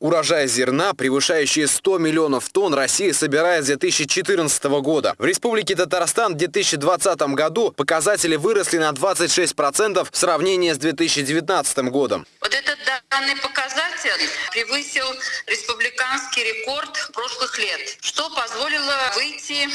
Урожай зерна, превышающий 100 миллионов тонн, Россия собирает с 2014 года. В Республике Татарстан в 2020 году показатели выросли на 26% в сравнении с 2019 годом. Данный показатель превысил республиканский рекорд прошлых лет, что позволило выйти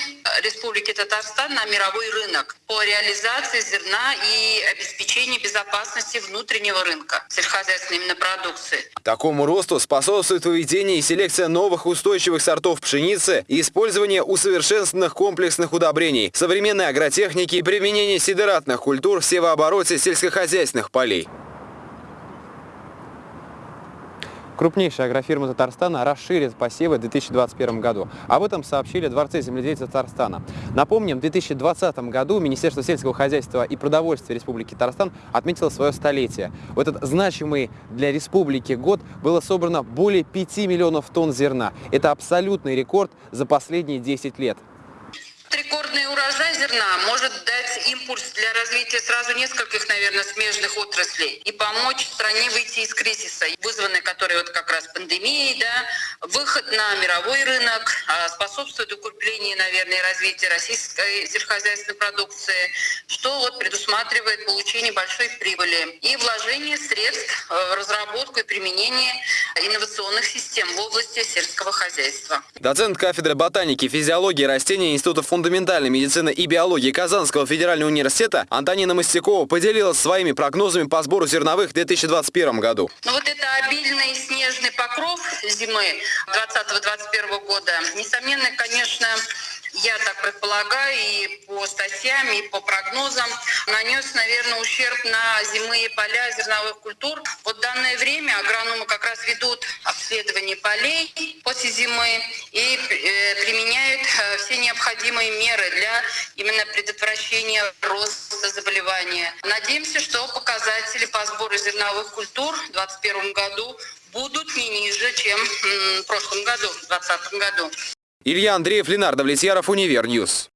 Республике Татарстан на мировой рынок по реализации зерна и обеспечению безопасности внутреннего рынка сельскохозяйственной продукции. Такому росту способствует выведение и селекция новых устойчивых сортов пшеницы и использование усовершенствованных комплексных удобрений, современной агротехники и применение сидератных культур в севообороте сельскохозяйственных полей. Крупнейшая агрофирма Татарстана расширит посевы в 2021 году. Об этом сообщили Дворце земледелия Татарстана. Напомним, в 2020 году Министерство сельского хозяйства и продовольствия Республики Татарстан отметило свое столетие. В этот значимый для республики год было собрано более 5 миллионов тонн зерна. Это абсолютный рекорд за последние 10 лет. Рекордный урожай зерна может дать импульс для развития сразу нескольких, наверное, смежных отраслей и помочь стране выйти из кризиса, вызванной которой вот как раз пандемией, да, выход на мировой рынок, а, способствует укреплению, наверное, развития российской сельскохозяйственной продукции, что вот предусматривает получение большой прибыли и вложение средств в разработку и применение инновационных систем в области сельского хозяйства. Доцент кафедры ботаники, физиологии растений Института фундаментальной медицины и биологии Казанского федерального университета Антонина Мостякова поделилась своими прогнозами по сбору зерновых в 2021 году. Ну вот это обильный снежный покров зимы 2020-2021 года, несомненно, конечно, я так предполагаю, и по статьям, и по прогнозам, нанес, наверное, ущерб на зимые поля зерновых культур. Вот данное время агрономы как раз ведут обследование полей после зимы и э, применяют э, все необходимые меры для именно предотвращения роста заболевания. Надеемся, что показатели по сбору зерновых культур в 2021 году будут не ниже, чем в прошлом году, в 2020 году. Илья Андреев, Ленар Давлетьяров, Универ News.